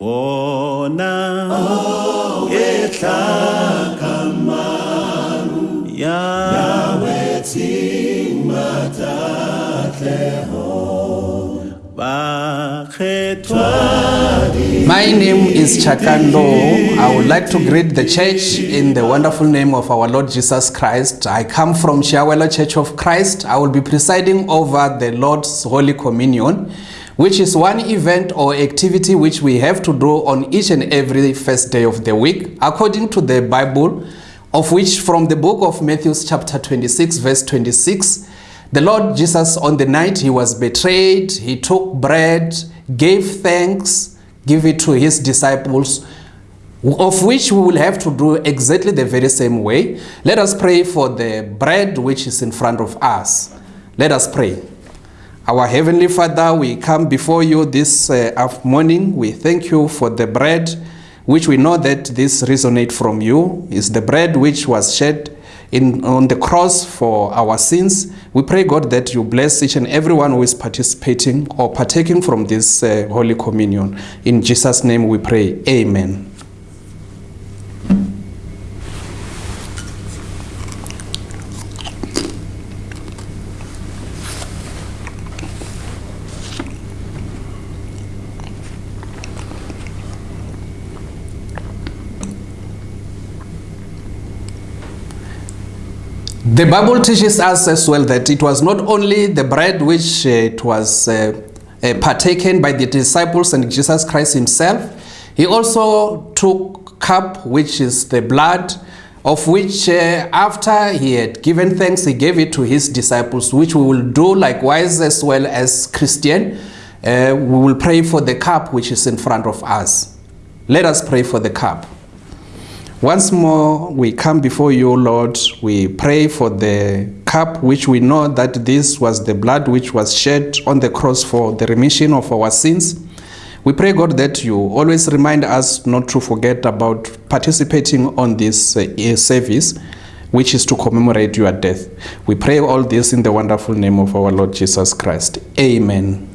wona ehlaka maru ya weting matatleho bakgethwa My name is Chakando. I would like to greet the church in the wonderful name of our Lord Jesus Christ. I come from Chiawelo Church of Christ. I will be presiding over the Lord's Holy Communion, which is one event or activity which we have to do on each and every first day of the week, according to the Bible, of which from the book of Matthew, chapter 26, verse 26, the Lord Jesus, on the night he was betrayed, he took bread, gave thanks, give it to his disciples, of which we will have to do exactly the very same way. Let us pray for the bread which is in front of us. Let us pray. Our Heavenly Father, we come before you this uh, morning. We thank you for the bread, which we know that this resonate from you, is the bread which was shed in, on the cross for our sins. We pray, God, that you bless each and everyone who is participating or partaking from this uh, Holy Communion. In Jesus' name we pray. Amen. The Bible teaches us as well that it was not only the bread which uh, it was uh, uh, partaken by the disciples and Jesus Christ himself, he also took cup which is the blood of which uh, after he had given thanks he gave it to his disciples which we will do likewise as well as Christian. Uh, we will pray for the cup which is in front of us. Let us pray for the cup once more, we come before you, Lord. We pray for the cup, which we know that this was the blood which was shed on the cross for the remission of our sins. We pray, God, that you always remind us not to forget about participating on this uh, service, which is to commemorate your death. We pray all this in the wonderful name of our Lord Jesus Christ. Amen.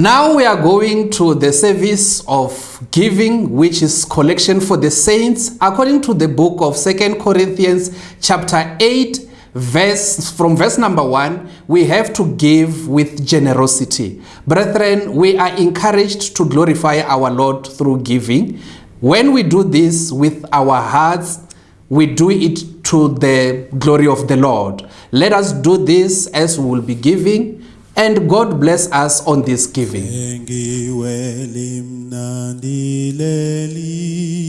Now we are going to the service of giving, which is collection for the saints, according to the book of Second Corinthians, chapter 8, verse from verse number 1 we have to give with generosity. Brethren we are encouraged to glorify our lord through giving. When we do this with our hearts we do it to the glory of the lord. Let us do this as we will be giving and god bless us on this giving. Engiwe limnandi lelizwi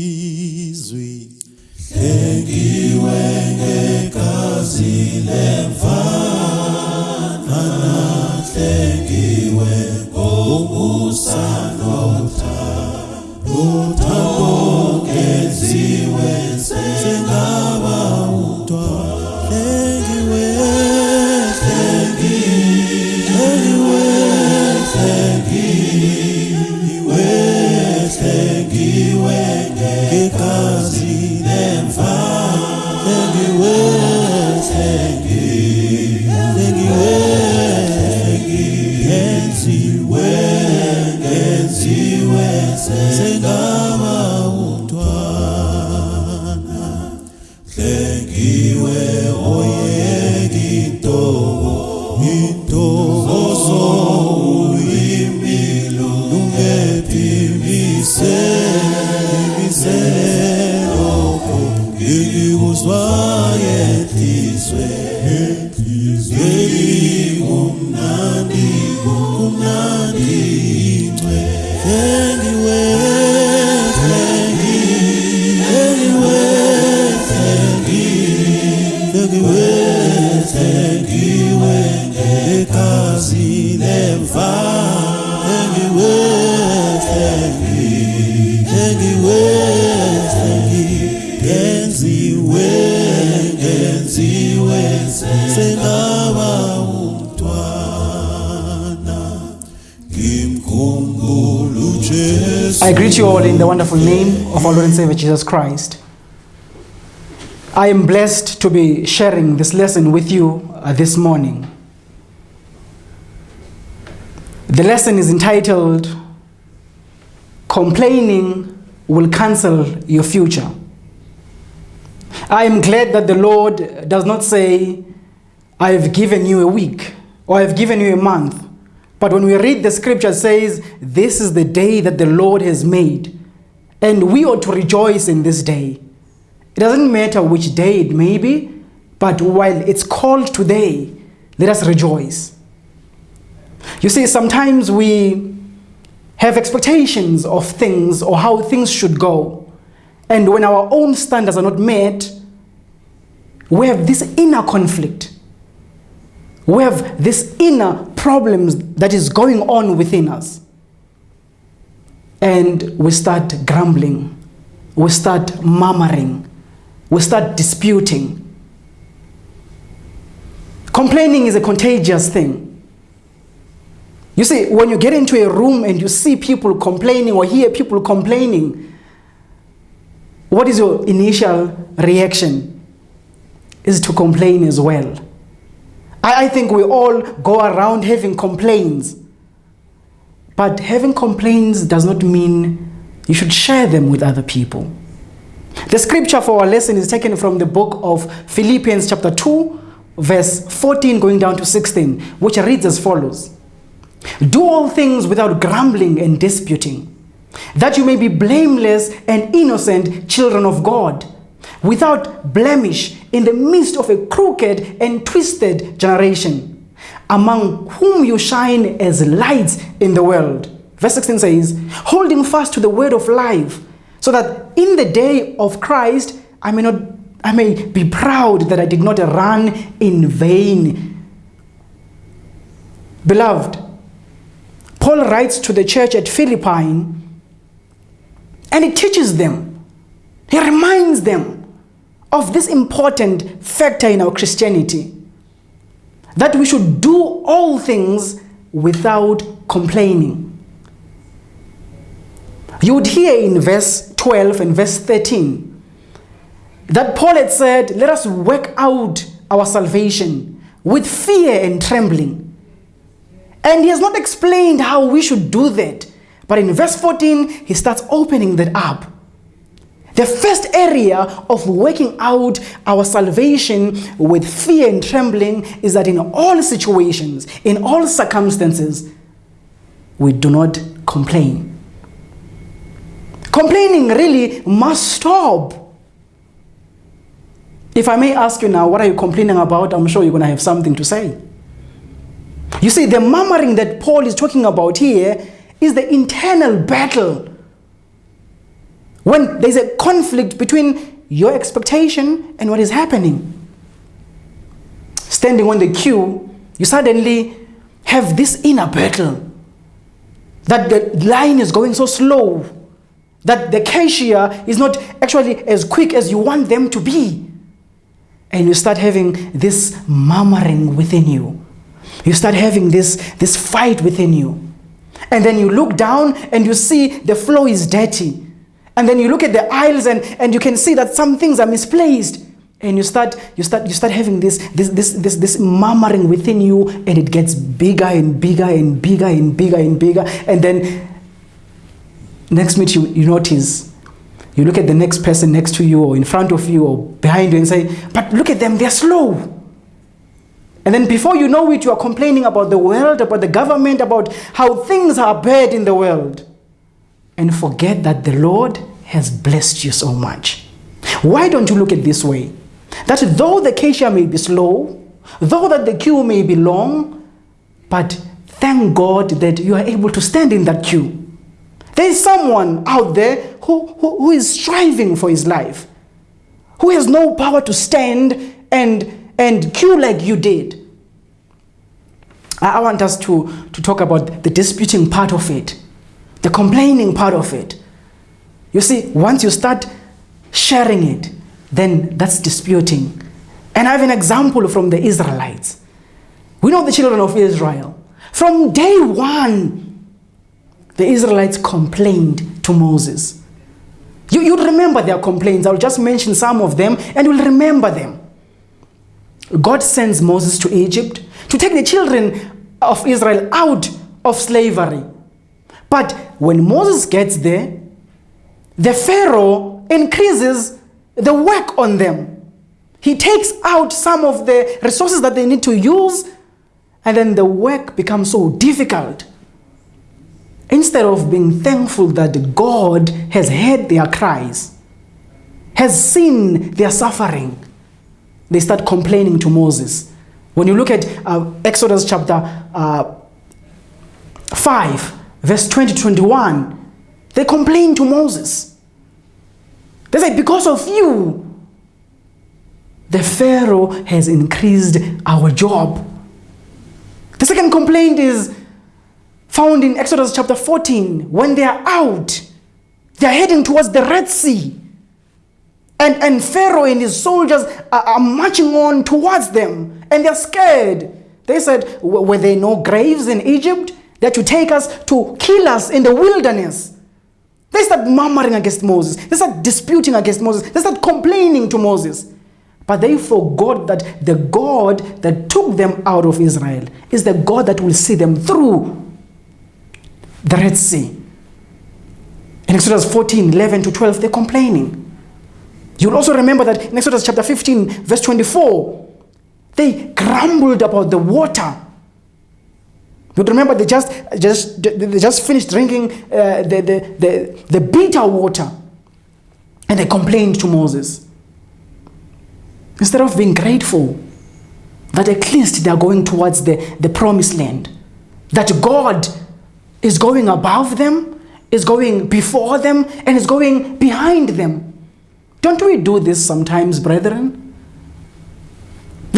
greet you all in the wonderful name of our Lord and Savior Jesus Christ. I am blessed to be sharing this lesson with you uh, this morning. The lesson is entitled Complaining Will Cancel Your Future. I am glad that the Lord does not say, I have given you a week or I have given you a month. But when we read the scripture, says, This is the day that the Lord has made, and we ought to rejoice in this day. It doesn't matter which day it may be, but while it's called today, let us rejoice. You see, sometimes we have expectations of things or how things should go. And when our own standards are not met, we have this inner conflict. We have this inner problems that is going on within us. And we start grumbling. We start murmuring. We start disputing. Complaining is a contagious thing. You see, when you get into a room and you see people complaining or hear people complaining, what is your initial reaction? Is to complain as well. I, I think we all go around having complaints. But having complaints does not mean you should share them with other people. The scripture for our lesson is taken from the book of Philippians, chapter 2, verse 14, going down to 16, which reads as follows Do all things without grumbling and disputing, that you may be blameless and innocent children of God, without blemish in the midst of a crooked and twisted generation, among whom you shine as lights in the world. Verse 16 says, Holding fast to the word of life, so that in the day of Christ I may not I may be proud that I did not run in vain. Beloved, Paul writes to the church at Philippi and he teaches them, he reminds them of this important factor in our Christianity that we should do all things without complaining. You would hear in verse 12 and verse 13 that Paul had said, Let us work out our salvation with fear and trembling. And he has not explained how we should do that. But in verse 14, he starts opening that up. The first area of working out our salvation with fear and trembling is that in all situations, in all circumstances, we do not complain. Complaining really must stop. If I may ask you now, what are you complaining about? I'm sure you're going to have something to say. You see, the murmuring that Paul is talking about here is the internal battle. When there's a conflict between your expectation and what is happening. Standing on the queue, you suddenly have this inner battle. That the line is going so slow. That the cashier is not actually as quick as you want them to be and you start having this murmuring within you. You start having this, this fight within you. And then you look down and you see the floor is dirty. And then you look at the aisles and, and you can see that some things are misplaced. And you start, you start, you start having this, this, this, this, this murmuring within you, and it gets bigger and bigger and bigger and bigger and bigger. And then next minute you, you notice you look at the next person next to you or in front of you or behind you and say, but look at them, they're slow. And then before you know it, you are complaining about the world, about the government, about how things are bad in the world. And forget that the Lord has blessed you so much. Why don't you look at this way? That though the cashier may be slow, though that the queue may be long, but thank God that you are able to stand in that queue. There is someone out there who, who, who is striving for his life, who has no power to stand and, and queue like you did. I, I want us to, to talk about the disputing part of it, the complaining part of it. You see, once you start sharing it, then that's disputing. And I have an example from the Israelites. We know the children of Israel. From day one, the Israelites complained to Moses. You, you'd remember their complaints. I'll just mention some of them and you'll remember them. God sends Moses to Egypt to take the children of Israel out of slavery. But when Moses gets there, the Pharaoh increases the work on them. He takes out some of the resources that they need to use, and then the work becomes so difficult. Instead of being thankful that God has heard their cries, has seen their suffering, they start complaining to Moses. When you look at uh, Exodus chapter uh, 5, verse 20 21, they complain to Moses. They say, Because of you, the Pharaoh has increased our job. The second complaint is found in Exodus chapter 14. When they are out, they are heading towards the Red Sea. And, and Pharaoh and his soldiers are, are marching on towards them. And they're scared. They said, Were there no graves in Egypt that you take us to kill us in the wilderness? They start murmuring against Moses. They start disputing against Moses. They start complaining to Moses. But they forgot that the God that took them out of Israel is the God that will see them through the Red Sea. In Exodus 14, 11 to 12, they're complaining. You'll also remember that in Exodus chapter 15, verse 24, they grumbled about the water. But remember, they just, just, they just finished drinking uh, the, the, the, the bitter water. And they complained to Moses. Instead of being grateful that at least they are going towards the, the promised land, that God is going above them, is going before them, and is going behind them. Don't we do this sometimes, brethren?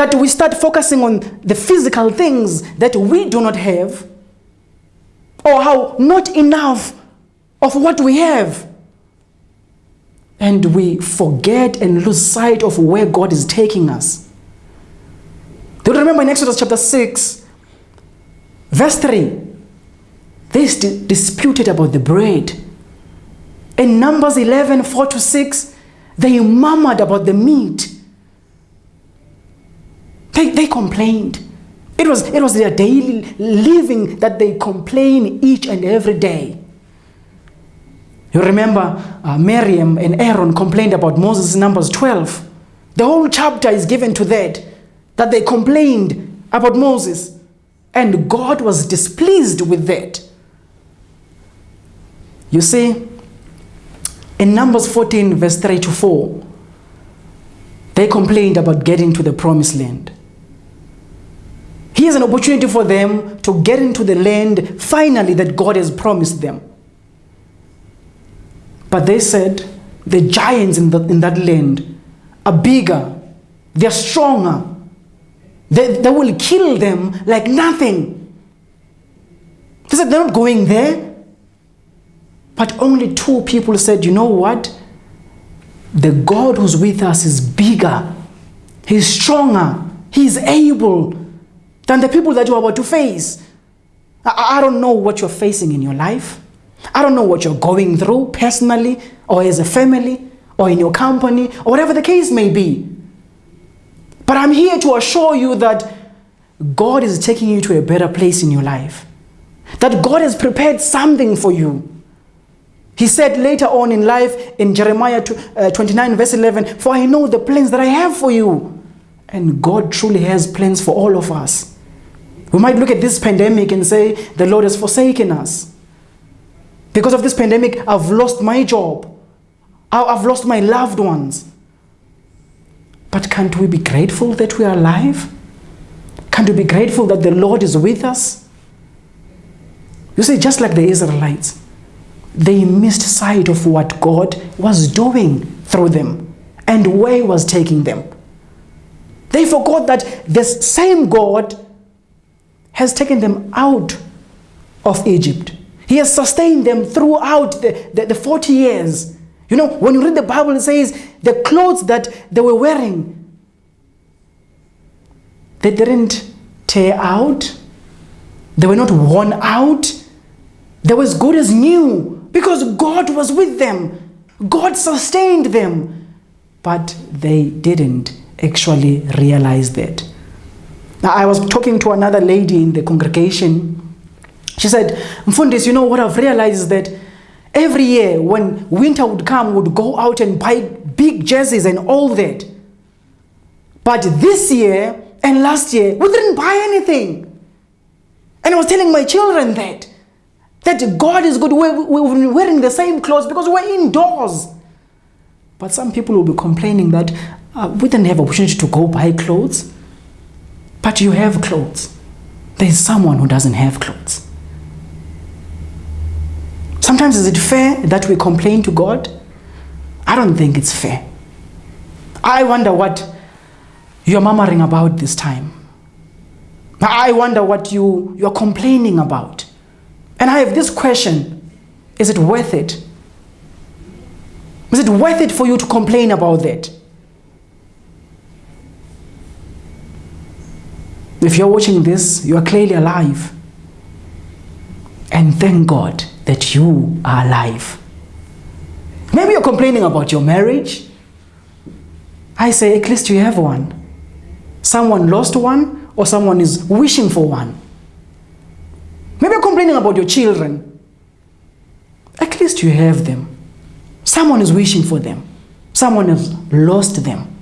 That we start focusing on the physical things that we do not have, or how not enough of what we have. And we forget and lose sight of where God is taking us. Do you remember in Exodus chapter 6, verse 3? They disputed about the bread. In Numbers 11, 4 to 6, they murmured about the meat. They, they complained. It was, it was their daily living that they complain each and every day. You remember uh, Miriam and Aaron complained about Moses in Numbers 12. The whole chapter is given to that, that they complained about Moses. And God was displeased with that. You see, in Numbers 14, verse 3 to 4, they complained about getting to the promised land. Here's an opportunity for them to get into the land finally that God has promised them. But they said the giants in, the, in that land are bigger, they're stronger, they, they will kill them like nothing. They said they're not going there. But only two people said, you know what? The God who's with us is bigger, He's stronger, He's able than the people that you're about to face. I, I don't know what you're facing in your life. I don't know what you're going through personally or as a family or in your company or whatever the case may be. But I'm here to assure you that God is taking you to a better place in your life. That God has prepared something for you. He said later on in life in Jeremiah uh, 29, verse 11, For I know the plans that I have for you. And God truly has plans for all of us. We might look at this pandemic and say, The Lord has forsaken us. Because of this pandemic, I've lost my job, I've lost my loved ones. But can't we be grateful that we are alive? Can't we be grateful that the Lord is with us? You see, just like the Israelites, they missed sight of what God was doing through them and where He was taking them. They forgot that this same God has taken them out of Egypt. He has sustained them throughout the, the, the 40 years. You know, when you read the Bible, it says the clothes that they were wearing, they didn't tear out, they were not worn out, they were as good as new because God was with them. God sustained them. But they didn't actually realize that. Now, I was talking to another lady in the congregation. She said, Mfundis, you know what I've realized is that every year when winter would come, would go out and buy big jerseys and all that. But this year and last year, we didn't buy anything. And I was telling my children that. That God is good. We're, been wearing the same clothes because we're indoors. But some people will be complaining that uh, we didn't have opportunity to go buy clothes. But you have clothes. There's someone who doesn't have clothes. Sometimes is it fair that we complain to God? I don't think it's fair. I wonder what you're murmuring about this time. I wonder what you, you're complaining about. And I have this question Is it worth it? Is it worth it for you to complain about that? If you're watching this, you are clearly alive. And thank God that you are alive. Maybe you're complaining about your marriage. I say, at least you have one. Someone lost one, or someone is wishing for one. Maybe you're complaining about your children. At least you have them. Someone is wishing for them. Someone has lost them.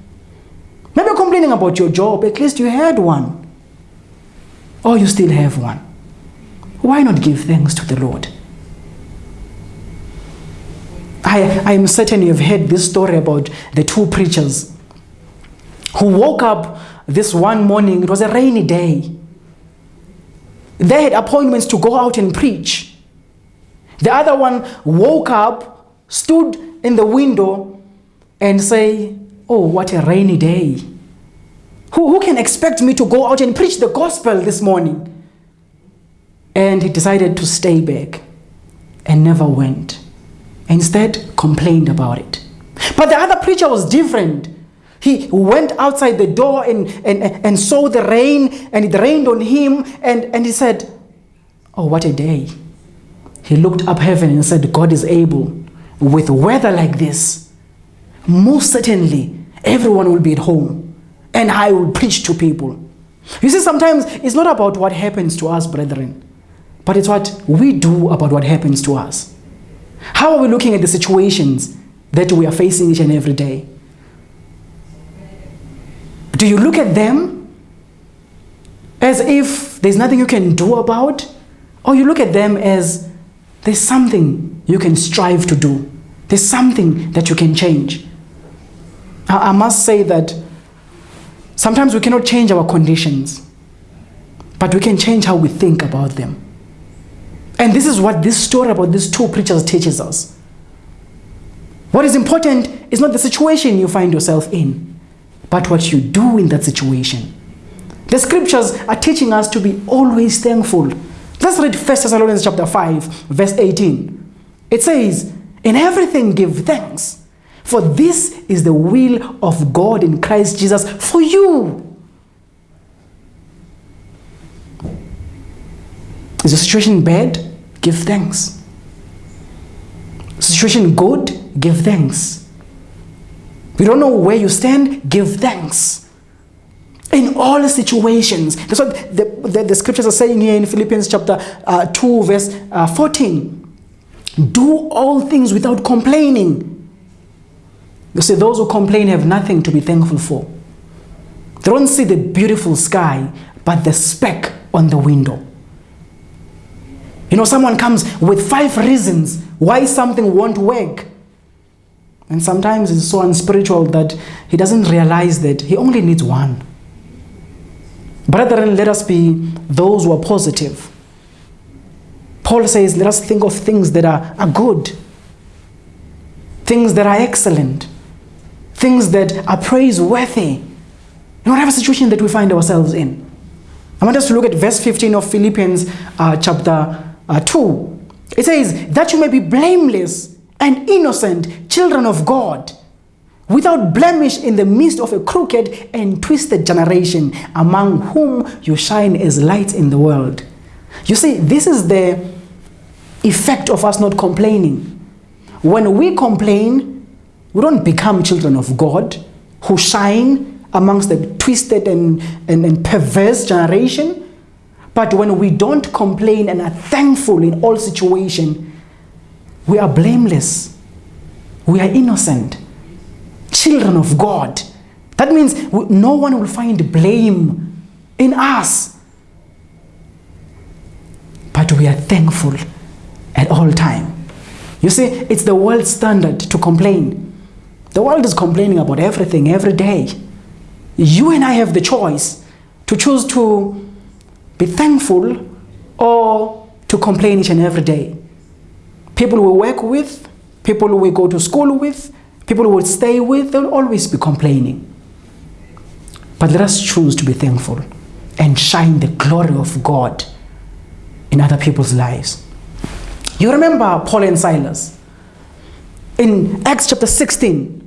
Maybe you're complaining about your job. At least you had one. Or you still have one. Why not give thanks to the Lord? I, I am certain you've heard this story about the two preachers who woke up this one morning. It was a rainy day. They had appointments to go out and preach. The other one woke up, stood in the window, and say, "Oh, what a rainy day! Who, who can expect me to go out and preach the gospel this morning?" And he decided to stay back and never went. Instead, complained about it. But the other preacher was different. He went outside the door and, and, and saw the rain, and it rained on him, and, and he said, Oh, what a day. He looked up heaven and said, God is able. With weather like this, most certainly everyone will be at home, and I will preach to people. You see, sometimes it's not about what happens to us, brethren, but it's what we do about what happens to us. How are we looking at the situations that we are facing each and every day? Do you look at them as if there's nothing you can do about? Or you look at them as there's something you can strive to do, there's something that you can change? I, I must say that sometimes we cannot change our conditions, but we can change how we think about them. And this is what this story about these two preachers teaches us. What is important is not the situation you find yourself in, but what you do in that situation. The scriptures are teaching us to be always thankful. Let's read 1 Thessalonians chapter 5, verse 18. It says, In everything give thanks, for this is the will of God in Christ Jesus for you. Is the situation bad? Give thanks. Situation good? Give thanks. You don't know where you stand? Give thanks. In all situations. That's what the, the, the scriptures are saying here in Philippians chapter uh, 2, verse uh, 14. Do all things without complaining. You see, those who complain have nothing to be thankful for. They don't see the beautiful sky, but the speck on the window. You know, someone comes with five reasons why something won't work. And sometimes it's so unspiritual that he doesn't realize that he only needs one. Brethren, let us be those who are positive. Paul says, let us think of things that are, are good, things that are excellent, things that are praiseworthy in whatever situation that we find ourselves in. I want us to look at verse 15 of Philippians uh, chapter uh, 2. It says, That you may be blameless and innocent children of God, without blemish in the midst of a crooked and twisted generation, among whom you shine as lights in the world. You see, this is the effect of us not complaining. when we complain, we don't become children of God who shine amongst the twisted and, and, and perverse generation. But when we don't complain and are thankful in all situation, we are blameless. We are innocent. Children of God. That means no one will find blame in us. But we are thankful at all time. You see, it's the world standard to complain. The world is complaining about everything every day. You and I have the choice to choose to be thankful or to complain each and every day. People we work with, people we go to school with, people we stay with, they'll always be complaining. But let us choose to be thankful and shine the glory of God in other people's lives. You remember Paul and Silas in Acts chapter 16.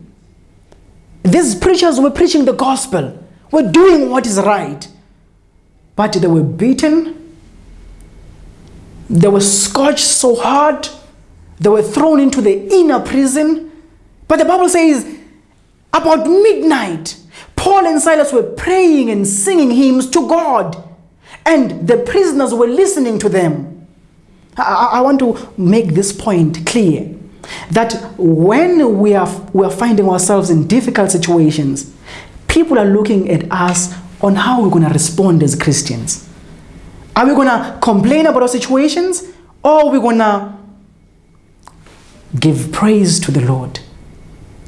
These preachers were preaching the gospel, were doing what is right, but they were beaten, they were scourged so hard, they were thrown into the inner prison. But the Bible says about midnight, Paul and Silas were praying and singing hymns to God, and the prisoners were listening to them. I- I want to make this point clear that when we are, we are finding ourselves in difficult situations, people are looking at us on how we're going to respond as Christians. Are we going to complain about our situations or are we going to give praise to the Lord?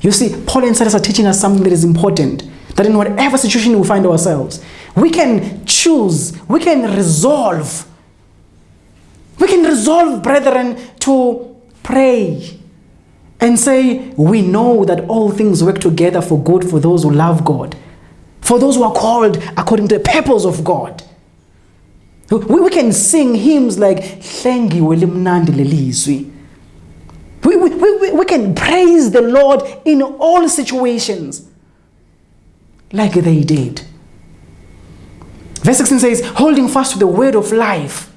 You see, Paul and Silas are teaching us something that is important. That in whatever situation we find ourselves, we can choose, we can resolve. We can resolve, brethren, to pray and say, We know that all things work together for good for those who love God, for those who are called according to the purpose of God. We, we can sing hymns like Hlengiwe limnandi lelizwi. We, we, we, we can praise the Lord in all situations like they did. Verse 16 says, holding fast to the word of life,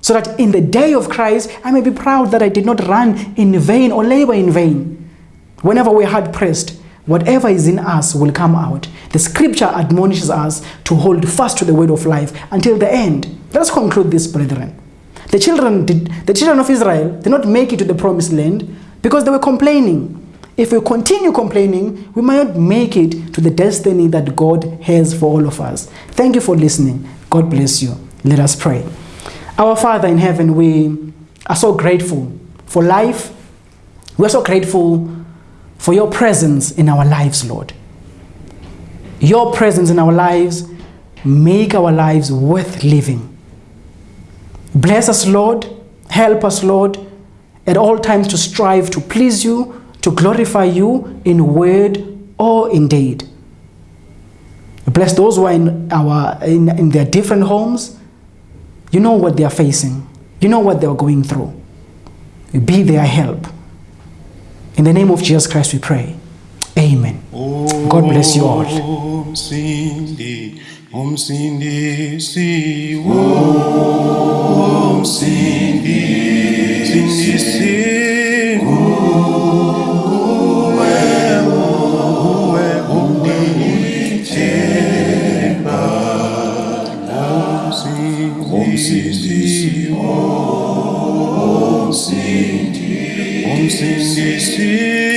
so that in the day of Christ I may be proud that I did not run in vain or labor in vain. Whenever we're hard pressed, whatever is in us will come out. The scripture admonishes us to hold fast to the word of life until the end. Let us conclude this, brethren. The children, did, the children of Israel did not make it to the promised land because they were complaining. If we continue complaining, we might not make it to the destiny that God has for all of us. Thank you for listening. God bless you. Let us pray. Our Father in heaven, we are so grateful for life. We are so grateful for your presence in our lives, Lord. Your presence in our lives make our lives worth living. Bless us, Lord. Help us, Lord, at all times to strive to please you, to glorify you in word or in deed. Bless those who are in, our, in, in their different homes. You know what they are facing, you know what they are going through. Be their help. In the name of Jesus Christ, we pray. Amen. God bless you all. Umsindi, sim, sim.